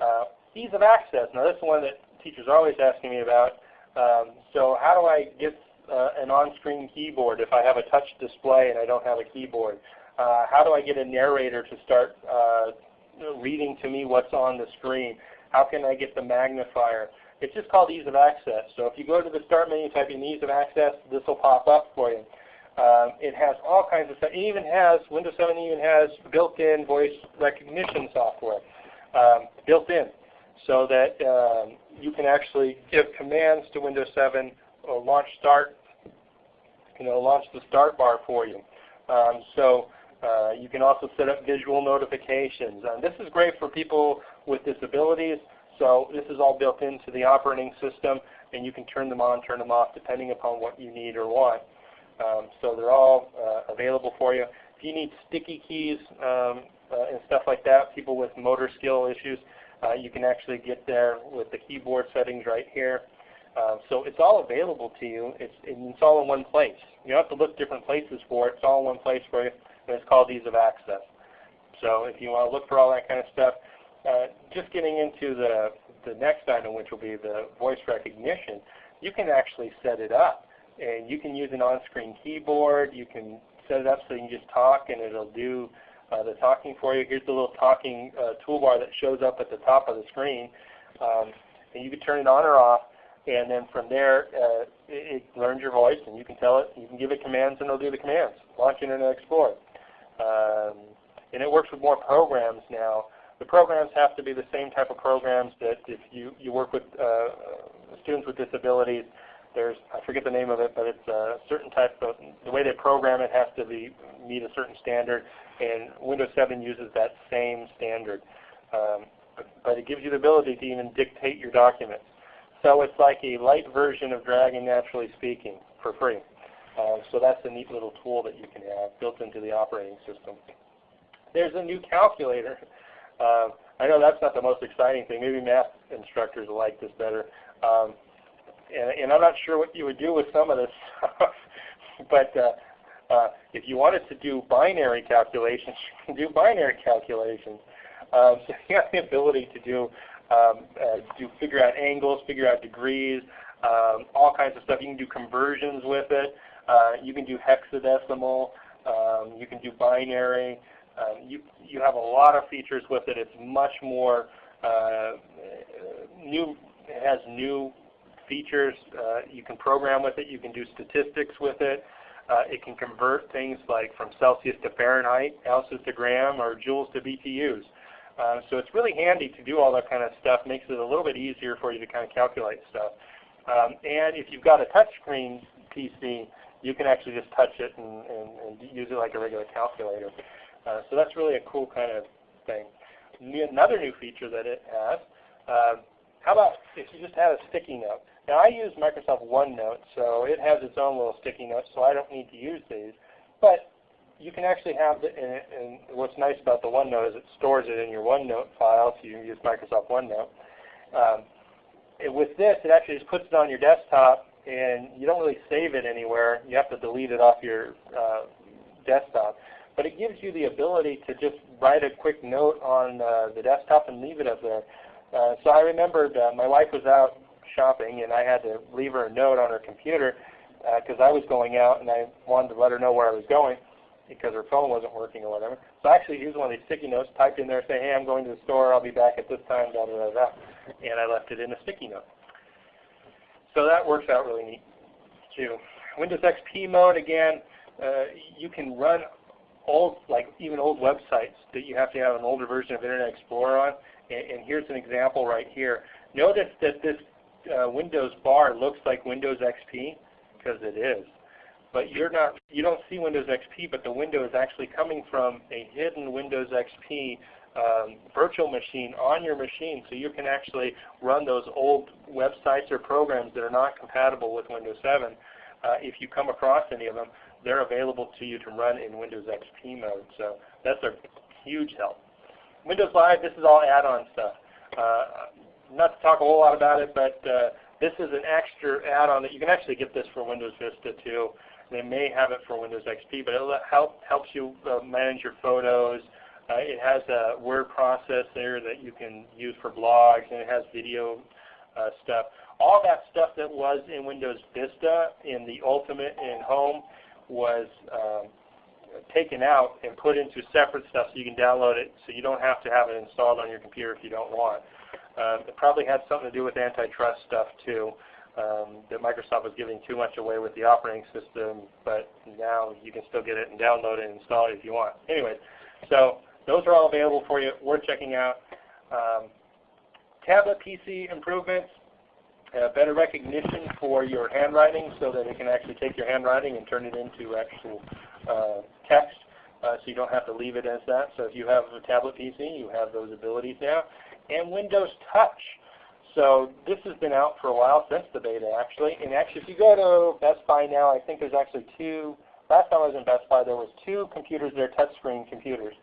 Uh, ease of access. Now this is one that teachers are always asking me about. Um, so how do I get uh, an on-screen keyboard if I have a touch display and I don't have a keyboard? Uh, how do I get a narrator to start uh, reading to me what's on the screen? How can I get the magnifier? It's just called ease of access. So if you go to the start menu, type in ease of access, this will pop up for you. Um, it has all kinds of stuff. It even has, Windows 7 even has built-in voice recognition software um, built in so that um, you can actually give commands to Windows 7 or launch start, you know, launch the start bar for you. Um, so uh, you can also set up visual notifications. And this is great for people with disabilities. So this is all built into the operating system, and you can turn them on, turn them off, depending upon what you need or want. Um, so they're all uh, available for you. If you need sticky keys um, uh, and stuff like that, people with motor skill issues, uh, you can actually get there with the keyboard settings right here. Um, so it's all available to you. It's, it's all in one place. You don't have to look different places for it. It's all in one place for you, and it's called Ease of Access. So if you want to look for all that kind of stuff, uh, just getting into the, the next item, which will be the voice recognition, you can actually set it up. And you can use an on-screen keyboard. You can set it up so you can just talk and it'll do uh, the talking for you. Here's the little talking uh, toolbar that shows up at the top of the screen. Um, and you can turn it on or off. And then from there, uh, it, it, learns your voice, and you can tell it. You can give it commands, and it'll do the commands. Launch Internet Explorer. Um, and it works with more programs now. The programs have to be the same type of programs that if you, you work with uh, students with disabilities, there's, I forget the name of it, but it's a certain type of, the way they program it has to be, meet a certain standard, and Windows 7 uses that same standard. Um, but it gives you the ability to even dictate your documents. So it's like a light version of Dragon Naturally Speaking for free. Uh, so that's a neat little tool that you can have built into the operating system. There's a new calculator. Uh, <laughs> I know that's not the most exciting thing. Maybe math instructors like this better. Um, and, and I'm not sure what you would do with some of this stuff. <laughs> but uh, uh, if you wanted to do binary calculations, <laughs> you can do binary calculations. Um, so you have the ability to do um, uh, do figure out angles, figure out degrees, um, all kinds of stuff. You can do conversions with it. Uh, you can do hexadecimal. Um, you can do binary. Um, you you have a lot of features with it. It's much more uh, new. It has new features. Uh, you can program with it. You can do statistics with it. Uh, it can convert things like from Celsius to Fahrenheit, ounces to gram, or joules to BTUs. Uh, so it's really handy to do all that kind of stuff. Makes it a little bit easier for you to kind of calculate stuff. Um, and if you've got a touchscreen PC, you can actually just touch it and, and, and use it like a regular calculator. Uh, so that's really a cool kind of thing. Another new feature that it has, uh, how about if you just had a sticky note? Now I use Microsoft OneNote, so it has its own little sticky notes, so I don't need to use these. But you can actually have, the, and, and what's nice about the OneNote is it stores it in your OneNote file if you use Microsoft OneNote. Um, with this, it actually just puts it on your desktop, and you don't really save it anywhere. You have to delete it off your uh, desktop. But it gives you the ability to just write a quick note on uh, the desktop and leave it up there. Uh, so I remembered uh, my wife was out shopping, and I had to leave her a note on her computer because uh, I was going out, and I wanted to let her know where I was going because her phone wasn't working or whatever. So I actually used one of these sticky notes, typed in there, say, hey, I'm going to the store, I'll be back at this time, da da da and I left it in a sticky note. So that works out really neat too. Windows XP mode again, uh, you can run old, like even old websites that you have to have an older version of Internet Explorer on. And, and here's an example right here. Notice that this uh, Windows bar looks like Windows XP because it is. But you're not, you don't see Windows XP, but the window is actually coming from a hidden Windows XP um, virtual machine on your machine so you can actually run those old websites or programs that are not compatible with Windows 7. Uh, if you come across any of them, they're available to you to run in Windows XP mode. So that's a huge help. Windows Live, this is all add-on stuff. Uh, not to talk a whole lot about it, but uh, this is an extra add-on that you can actually get this for Windows Vista too. They may have it for Windows XP, but it help, helps you uh, manage your photos, uh, it has a word processor that you can use for blogs, and it has video uh, stuff. All that stuff that was in Windows Vista in the Ultimate and Home was um, taken out and put into separate stuff so you can download it so you don't have to have it installed on your computer if you don't want. Um, it probably had something to do with antitrust stuff too, um, that Microsoft was giving too much away with the operating system, but now you can still get it and download it and install it if you want. Anyway, so those are all available for you, worth checking out. Um, tablet PC improvements, uh, better recognition for your handwriting so that it can actually take your handwriting and turn it into actual uh, text uh, so you don't have to leave it as that. So if you have a tablet PC, you have those abilities now. And Windows Touch. So this has been out for a while, since the beta actually. And actually if you go to Best Buy now, I think there's actually two, last time I was in Best Buy there was two computers that there, touchscreen computers.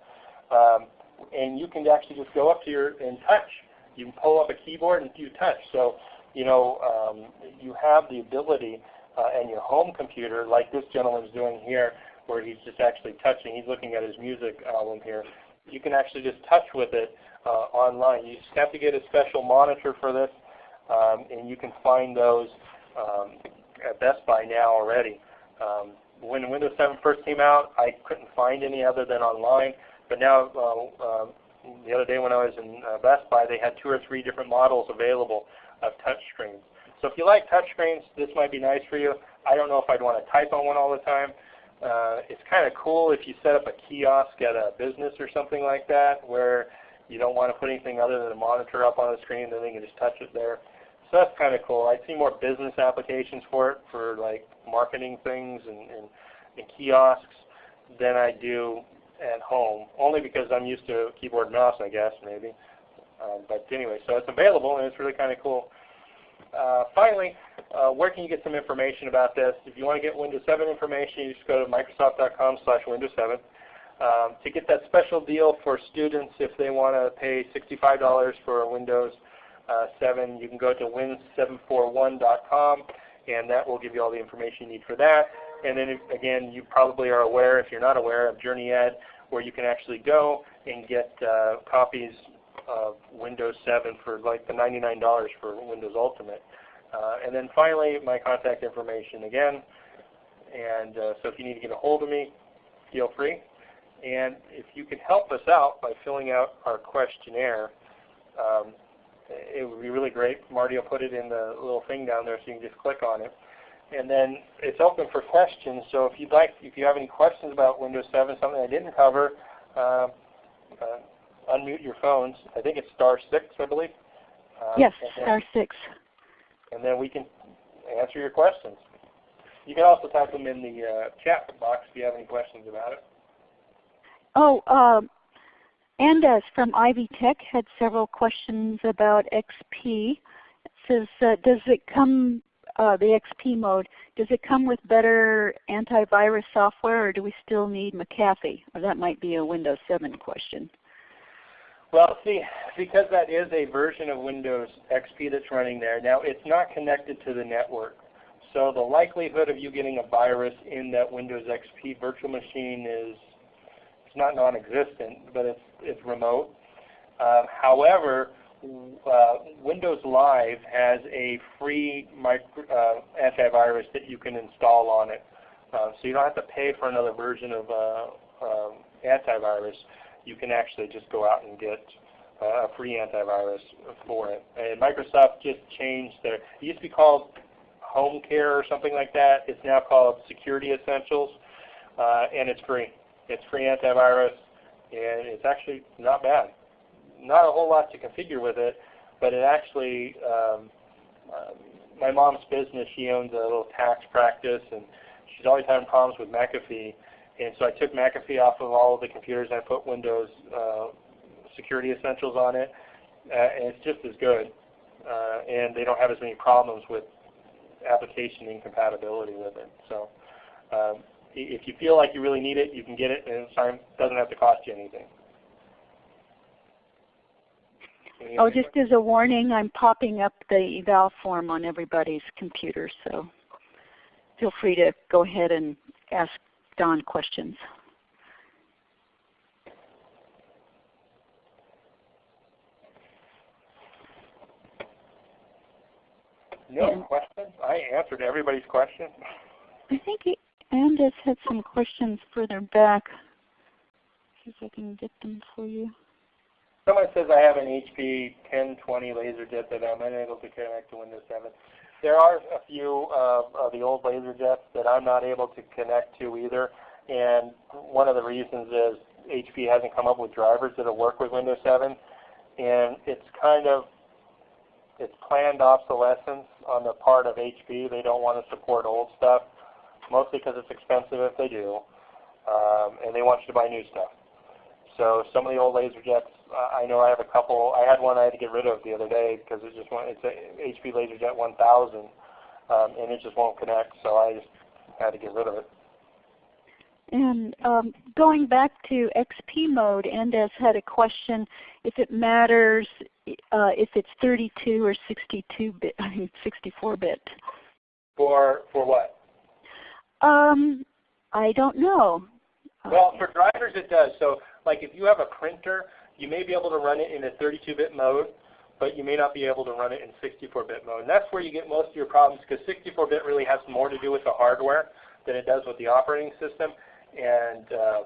Um, and you can actually just go up to your and touch. You can pull up a keyboard and you touch. So you know um, you have the ability uh, and your home computer, like this gentleman is doing here, where he's just actually touching. He's looking at his music album here. You can actually just touch with it online. You just have to get a special monitor for this, um, and you can find those um, at Best Buy now already. Um, when Windows 7 first came out, I couldn't find any other than online. But now, uh, uh, the other day when I was in uh, Best Buy, they had two or three different models available of touchscreens. So if you like touchscreens, this might be nice for you. I don't know if I'd want to type on one all the time. Uh, it's kind of cool if you set up a kiosk at a business or something like that where you don't want to put anything other than a monitor up on the screen, then they can just touch it there. So that's kind of cool. I see more business applications for it, for like marketing things and, and, and kiosks, than I do at home, only because I'm used to keyboard and mouse, I guess, maybe. Uh, but anyway, so it's available and it's really kind of cool. Uh, finally, uh, where can you get some information about this? If you want to get Windows 7 information, you just go to microsoft.com slash Windows 7. Um, to get that special deal for students, if they want to pay $65 for Windows uh, 7, you can go to win741.com and that will give you all the information you need for that. And then again, you probably are aware, if you're not aware, of JourneyEd, where you can actually go and get uh, copies of Windows 7 for like the $99 for Windows Ultimate. Uh, and then finally, my contact information again. And uh, so if you need to get a hold of me, feel free. And if you could help us out by filling out our questionnaire, um, it would be really great. Marty will put it in the little thing down there so you can just click on it and then it's open for questions. So if you'd like, if you have any questions about Windows 7, something I didn't cover, uh, uh, unmute your phones. I think it's star six, I believe. Uh, yes, star six. And then we can answer your questions. You can also type them in the uh, chat box if you have any questions about it. Oh, um, Andes from Ivy Tech had several questions about XP. It says, uh, does it come, uh, the XP mode, does it come with better antivirus software or do we still need McAfee? Or that might be a Windows 7 question. Well, see, because that is a version of Windows XP that's running there, now it's not connected to the network. So the likelihood of you getting a virus in that Windows XP virtual machine is it's not non-existent, but it's, it's remote. Uh, however, uh, Windows Live has a free micro, uh, antivirus that you can install on it. Uh, so you don't have to pay for another version of uh, um, antivirus. You can actually just go out and get uh, a free antivirus for it. And Microsoft just changed their, it used to be called Home Care or something like that. It's now called Security Essentials, uh, and it's free. It's free antivirus, and it's actually not bad. Not a whole lot to configure with it, but it actually, um, uh, my mom's business, she owns a little tax practice, and she's always having problems with McAfee. And so I took McAfee off of all of the computers and I put Windows uh, Security Essentials on it, uh, and it's just as good. Uh, and they don't have as many problems with application incompatibility with it. So um, if you feel like you really need it, you can get it, and it doesn't have to cost you anything. oh, just as a warning, I'm popping up the eval form on everybody's computer, so feel free to go ahead and ask Don questions. No yeah. questions? I answered everybody's question. I think Andes had some questions further back. See if I can get them for you. Someone says I have an HP 1020 LaserJet that I'm unable to connect to Windows 7. There are a few uh, of the old LaserJets that I'm not able to connect to either. And one of the reasons is HP hasn't come up with drivers that will work with Windows 7. And it's kind of it's planned obsolescence on the part of HP. They don't want to support old stuff, mostly because it's expensive if they do, um, and they want you to buy new stuff. So some of the old LaserJets, uh, I know I have a couple. I had one I had to get rid of the other day because it just went. It's a HP LaserJet 1000, um, and it just won't connect. So I just had to get rid of it. And um, going back to XP mode, Andes had a question if it matters uh, if it's 32 or 62 bit, <laughs> I mean 64 bit. For for what? Um, I don't know. Well, for drivers it does. So like if you have a printer, you may be able to run it in a 32-bit mode, but you may not be able to run it in 64-bit mode. And that's where you get most of your problems because 64-bit really has more to do with the hardware than it does with the operating system. And uh,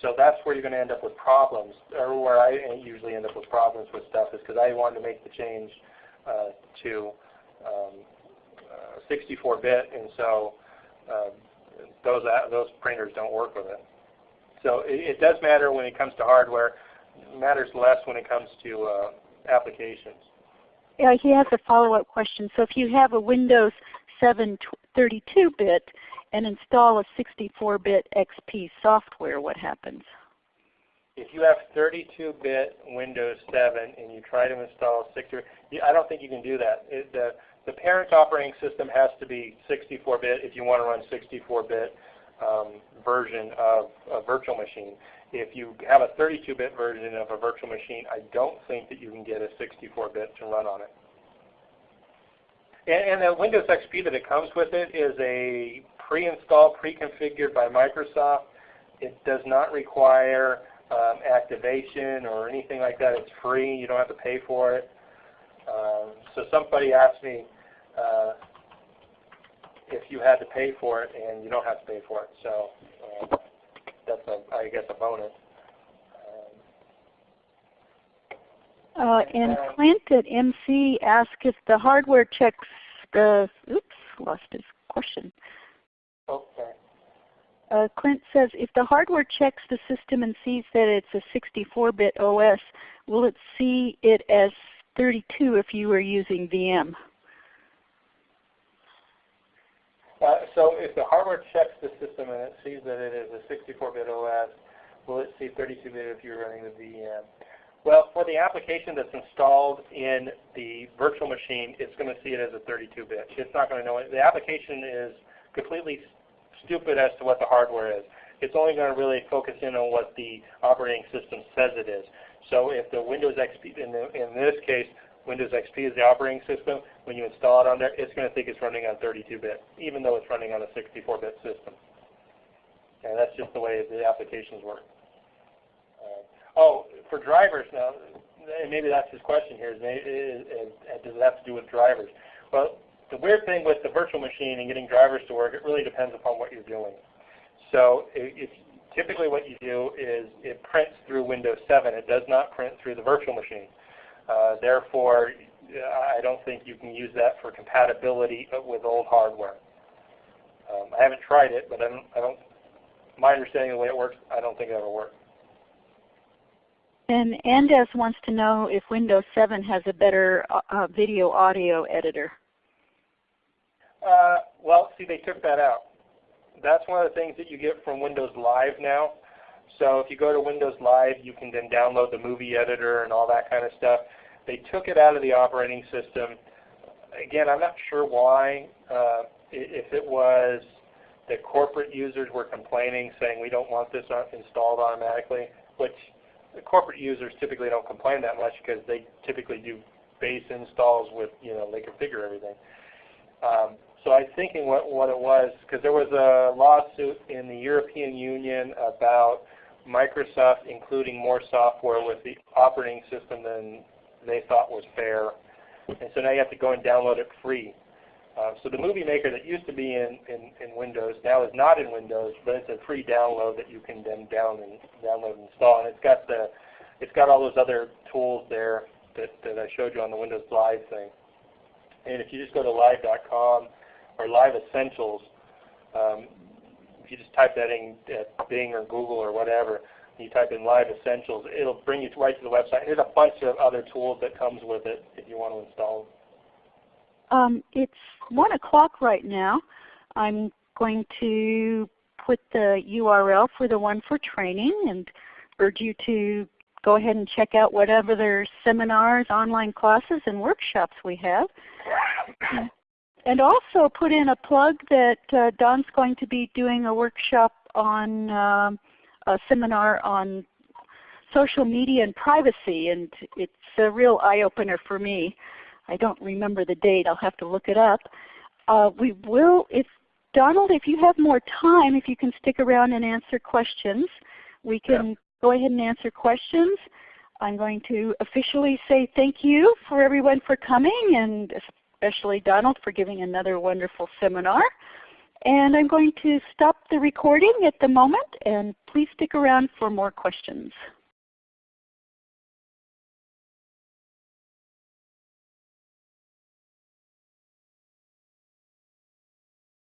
so that's where you're going to end up with problems, or where I usually end up with problems with stuff is because I wanted to make the change uh, to 64-bit, um, uh, and so uh, those those printers don't work with it. So it, it, does matter when it comes to hardware. It matters less when it comes to uh, applications. Yeah, he has a follow-up question. So if you have a Windows 7 32-bit, and install a 64-bit XP software, what happens? If you have 32-bit Windows 7 and you try to install 60, I don't think you can do that. It, the, the parent operating system has to be 64-bit if you want to run 64-bit um, version of a virtual machine. If you have a 32-bit version of a virtual machine, I don't think that you can get a 64-bit to run on it. And, and the Windows XP that it comes with it is a pre-installed, pre-configured by Microsoft. It does not require um, activation or anything like that. It's free. You don't have to pay for it. Um, so somebody asked me uh, if you had to pay for it, and you don't have to pay for it. So uh, that's, a, I guess, a bonus. Um, uh, and Clint at MC asked if the hardware checks the, oops, lost his question. Okay. Uh, Clint says, if the hardware checks the system and sees that it's a 64-bit OS, will it see it as 32 if you were using VM? Uh, so if the hardware checks the system and it sees that it is a 64-bit OS, will it see 32-bit if you're running the VM? Well, for the application that's installed in the virtual machine, it's going to see it as a 32-bit. It's not going to know it. The application is completely stupid as to what the hardware is. It's only going to really focus in on what the operating system says it is. So if the Windows XP, in, the, in this case, Windows XP is the operating system, when you install it on there, it's going to think it's running on 32-bit, even though it's running on a 64-bit system. And that's just the way the applications work. Uh, oh, for drivers now, and maybe that's his question here, is, is, is, uh, does it have to do with drivers? Well, the weird thing with the virtual machine and getting drivers to work, it really depends upon what you're doing. So if, typically what you do is it prints through Windows 7. It does not print through the virtual machine. Uh, therefore, I don't think you can use that for compatibility with old hardware. Um, I haven't tried it, but I don't, I don't, my understanding of the way it works, I don't think it ever works. And Andes wants to know if Windows 7 has a better uh, uh, video audio editor. Uh, well, see, they took that out. That's one of the things that you get from Windows Live now. So if you go to Windows Live, you can then download the movie editor and all that kind of stuff. They took it out of the operating system. Again, I'm not sure why. Uh, if it was that corporate users were complaining, saying we don't want this installed automatically, which the corporate users typically don't complain that much because they typically do base installs with, you know, they configure everything. Um, so I'm thinking what, what it was, because there was a lawsuit in the European Union about Microsoft including more software with the operating system than they thought was fair. And so now you have to go and download it free. Uh, so the Movie Maker that used to be in, in, in, Windows now is not in Windows, but it's a free download that you can then down and download and install. And it's got the it's got all those other tools there that, that I showed you on the Windows Live thing. And if you just go to live.com or Live Essentials, um, if you just type that in at Bing or Google or whatever, you type in Live Essentials, it'll bring you right to the website. There's a bunch of other tools that comes with it if you want to install them. Um, it's 1 o'clock right now. I'm going to put the URL for the one for training and urge you to go ahead and check out whatever their seminars, online classes, and workshops we have. And also put in a plug that uh, Don's going to be doing a workshop on um, a seminar on social media and privacy, and it's a real eye-opener for me. I don't remember the date. I'll have to look it up. Uh, we will, if Donald, if you have more time, if you can stick around and answer questions, we can yeah. go ahead and answer questions. I'm going to officially say thank you for everyone for coming and especially Donald for giving another wonderful seminar. And I'm going to stop the recording at the moment and please stick around for more questions.